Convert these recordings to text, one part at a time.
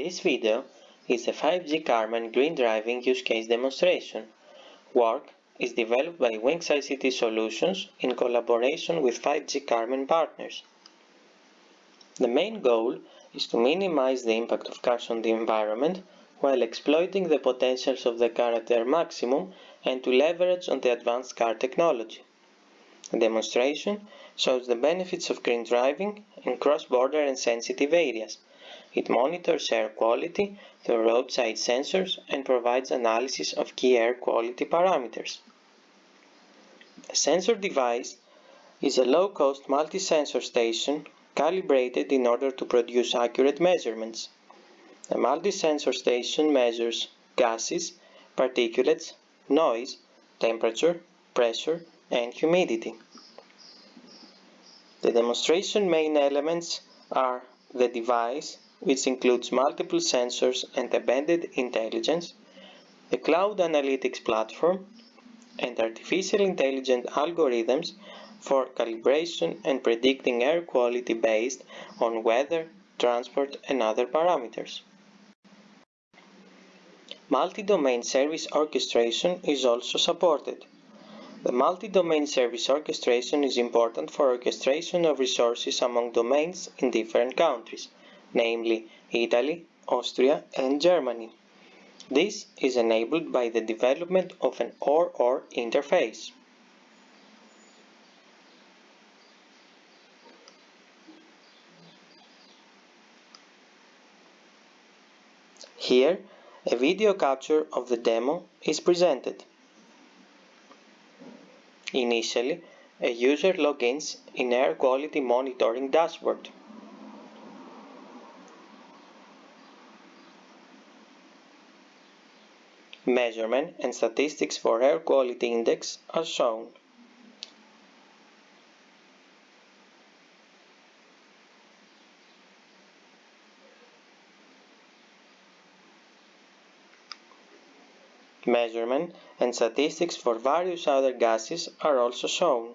This video is a 5G Carmen green driving use case demonstration. Work is developed by Wings ICT Solutions in collaboration with 5G Carmen partners. The main goal is to minimize the impact of cars on the environment while exploiting the potentials of the car at their maximum and to leverage on the advanced car technology. The demonstration shows the benefits of green driving in cross-border and sensitive areas it monitors air quality through roadside sensors and provides analysis of key air quality parameters. The sensor device is a low-cost multi-sensor station calibrated in order to produce accurate measurements. The multi-sensor station measures gases, particulates, noise, temperature, pressure, and humidity. The demonstration main elements are the device, which includes multiple sensors and embedded intelligence, the cloud analytics platform, and artificial intelligent algorithms for calibration and predicting air quality based on weather, transport, and other parameters. Multi-domain service orchestration is also supported. The multi-domain service orchestration is important for orchestration of resources among domains in different countries, namely Italy, Austria and Germany. This is enabled by the development of an OR-OR interface. Here, a video capture of the demo is presented. Initially, a user logins in air quality monitoring dashboard. Measurement and statistics for air quality index are shown. Measurement and statistics for various other gases are also shown.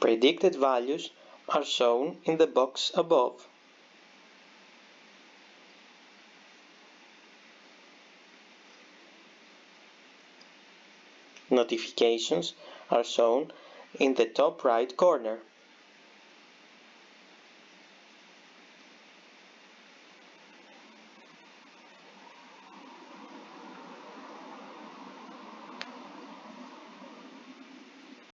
Predicted values are shown in the box above. Notifications are shown in the top right corner.